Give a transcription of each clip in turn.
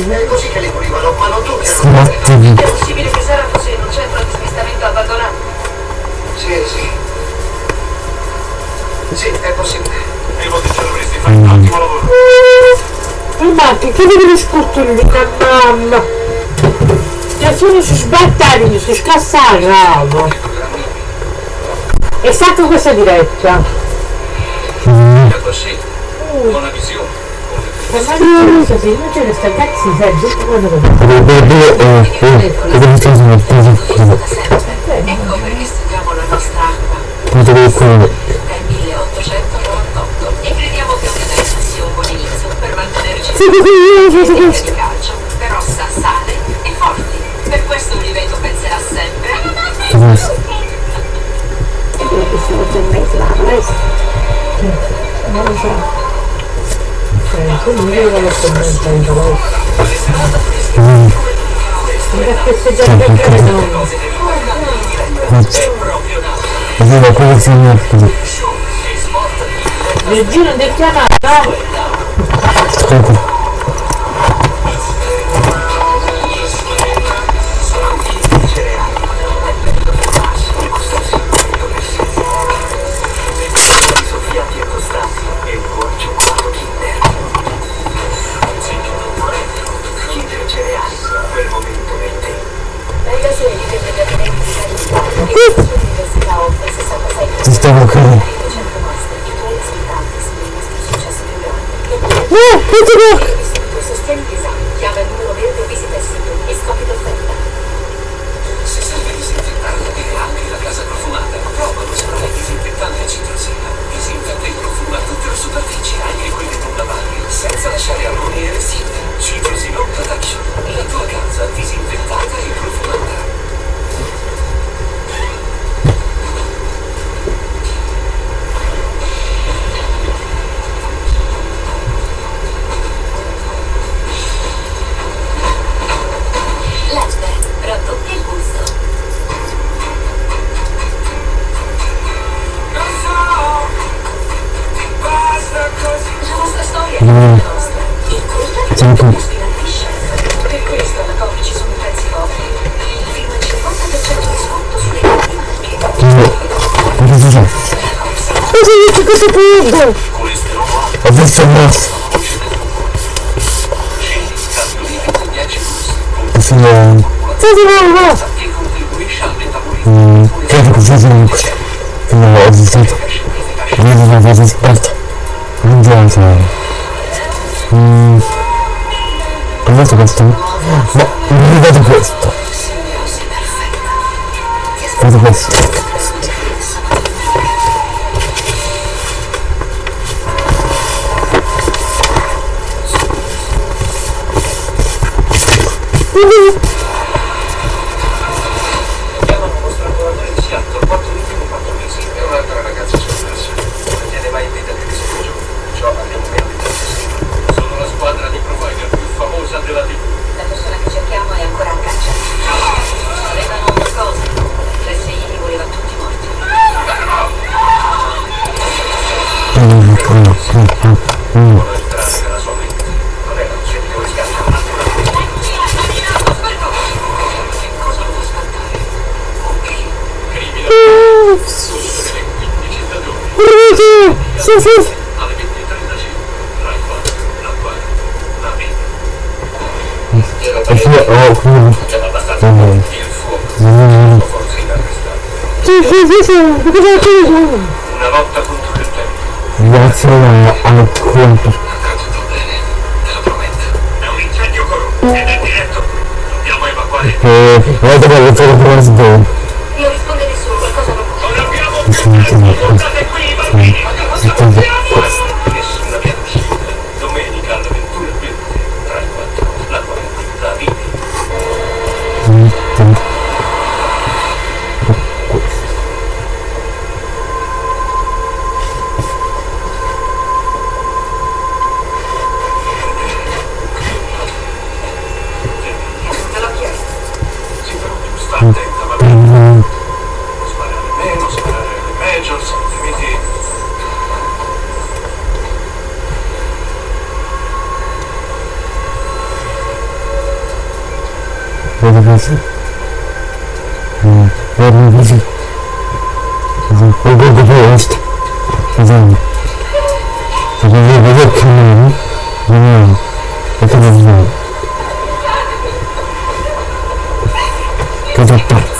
È così che li pulivano, ma non tutti erano Attimi. È possibile che Sara fosse in un centro di smistamento abbandonato? Sì, sì. Sì, è possibile. Devo che ce l'avresti fatto un ottimo lavoro. Ma che che devi discutere di mamma? Ya sono si sbattagli, si scassano. È stata questa diretta. È così. Buona visione. Ecco perché studiamo la nostra acqua. È 1898 e crediamo che una terza sia un buon inizio per mantenerci di calcio, però sa sale e forti. Per questo Oliveto penserà sempre. Non lo so. Eh. Vedo quello mette. Il giro del chiamata. Comunque. Carità. E la sua università questo punto? Ho visto il nostro. cambio liquido 10 plus. Questo è... Cosa va? E contribuisce al metabolismo. Mm, credo che questo. Che non l'ho visto. Vedo una cosa sbagliata. Non devo fare. Mm. Ho visto questo? Ma non vedo questo. Vedo questo. Chiamano un nostro lavoratore di Seattle, quattro ultimi quattro mesi. È un'altra ragazza sommersa. Non viene mai in vita di disagio. Perciò abbiamo meno di tanto Sono la squadra di provider più famosa della TV. La persona che cerchiamo è ancora a caccia. Avevano una cosa. L'SI li voleva tutti morti. Mm, mm, mm, mm, mm. Può entrare nella sua mente. Non era un semplice riscatto. Che cosa lo fa spantare? Ok. Criminale. Solo per le 15 stagioni. Sì, sì. Alle 20.35. Rai 4. La 4. La E Siamo abbastanza Mm. forti. Il fuoco. Mm. Inarrestabili. Sì, sì, sì, sì. Cosa c'è? Una lotta contro il tempo. Grazie al conto. Andrà tutto bene. Te lo prometto. È un incendio corrotto. Ed è diretto. Dobbiamo evacuare. E guarda che ho fatto per sbaglio. Non risponde nessuno, qualcosa non va. Non abbiamo sono messo Portate qui i bambini e quindi questo Te l'ho chiesto. Sì, però tu stai attento. Vedi così. Mm, Guarda così. Così. E guarda poi questo. Così. Così, vedi il cammino. Vediamo. E cosa facciamo? Cosa pazzo? Ti tengo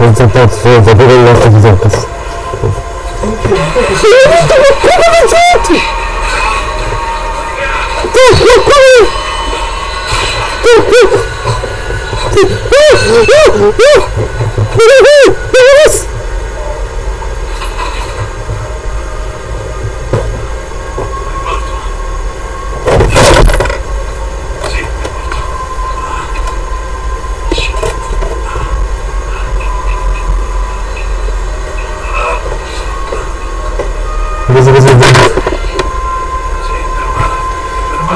Non so pazzo, non sapere il nostro di tocca. Sì, è Cosa cosa? Sì,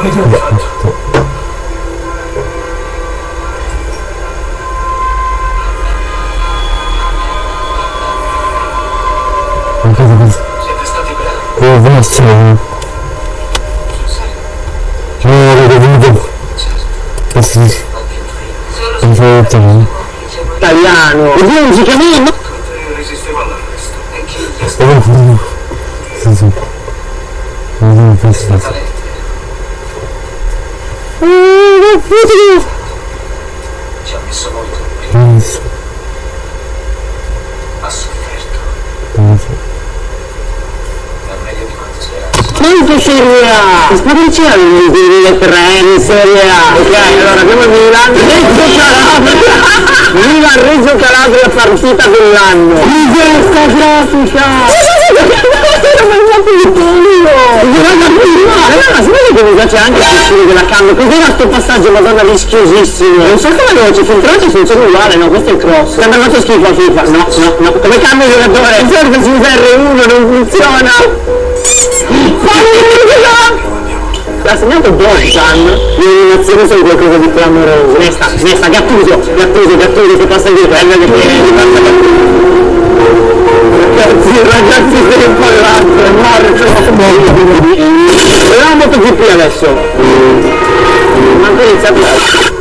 l'ho. Cosa cosa? Siete stati bravi. Come vostro? Non lo vedo. Questo sì. Non so detto. Italiano. E non si chiama Conte resisteva all'arresto. E chi gli è stato Oh, sì, sì. Non so questo. talento? Ci ha messo molto. Non so. Ha sofferto. Non so. È meglio di quanto sperassi. Quanto Serie A? Spero c'erano i tiri del treno in Serie A. Ok, allora abbiamo il Milan, Reggio Calabria. Milan Reggio Calabria partita dell'anno. Di questa grafica! Non mi fa più il Allora, si vede che mi piace anche il stile della cambio. Cos'era sto passaggio, madonna, rischiosissimo. Non so come veloce, filtrato funziona uguale, no? Questo è il cross. Sembra fatto schifo a FIFA. No, no, no. Come cambio giocatore? Il serve su R1 non funziona. L'ha segnato Bogdan l'eliminazione sono qualcosa di clamoroso Nesta, Nesta, Gattuso, Gattuso, Gattuso che passa dietro, è meglio che ripassa Gattuso Ragazzi, ragazzi sei impallato, è morto Vediamo MotoGP adesso. Manco iniziato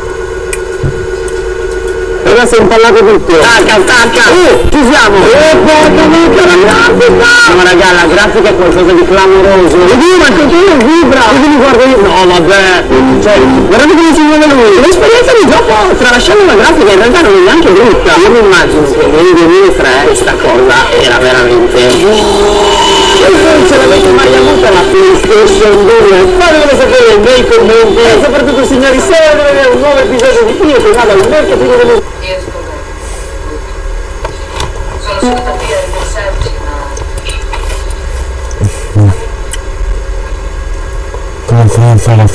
Si è impallato tutto Tacca, tacca Uh, ci siamo. Oh, porca mica la grafica. No raga, la grafica è qualcosa di clamoroso. Vedi, ma il controllo vibra. Vedi mi guardo io. No, vabbè. Cioè, guardate come si muove lui. L'esperienza di gioco tralasciando la grafica in realtà non è neanche brutta. Io mi immagino che nel 2003 questa cosa era veramente e ce l'avete mai avuta la PlayStation 2? Fatemelo sapere nei commenti. E soprattutto signori se volete vedere un nuovo episodio di Io che vado al mercatino delle Io sto bene. Sono seduta qui a ripensarci, ma Come fai a fare a fare a fare assassin? Lo sto ricevendo da tempo. Non è proprio questo. ha assassinato Sara.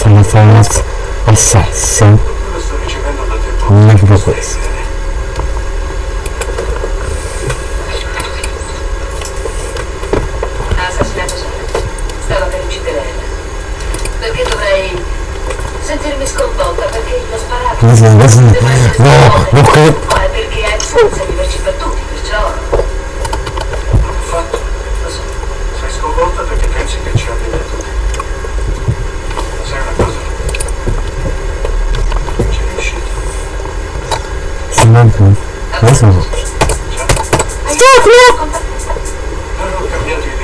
Stava per uccidere Ella. Perché dovrei sentirmi sconvolta perché gli ho sparato? Così, così. Devo essere No, sconvolta. no, che... No, è perché hai senza viverci per tutti, perciò Non l'ho fatto. lo so. Sei sconvolta perché pensi che ci abbia detto te. Ma sai una cosa? Ci è riuscito. Si manca. Adesso no. Non ho cambiato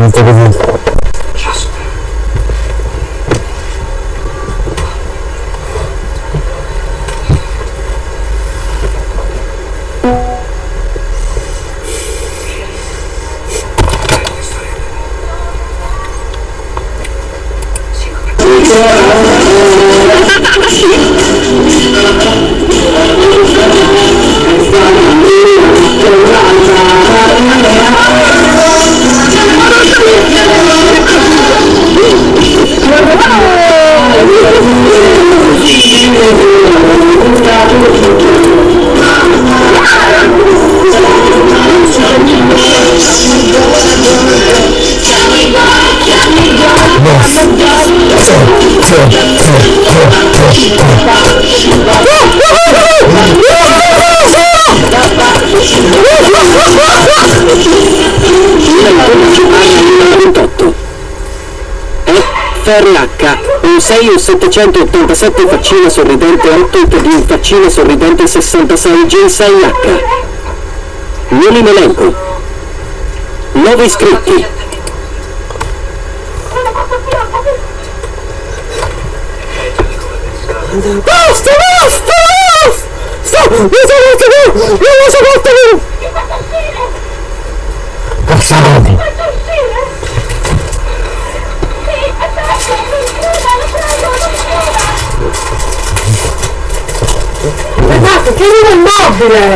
Non sto FRH, un 6 un 787 faccina sorridente 8 per di un faccina sorridente 66 G6H. Nuovi elenco. Nuovi iscritti. Basta, basta, basta! Sto, non so molto più! Non lo so molto più! Bastardi! Ragazzi, chiudete il mobile!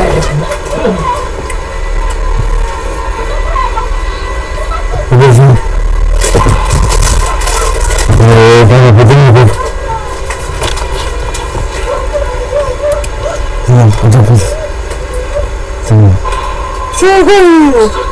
Eh, dai, vediamo No, dopo. Sì. Sì, quello!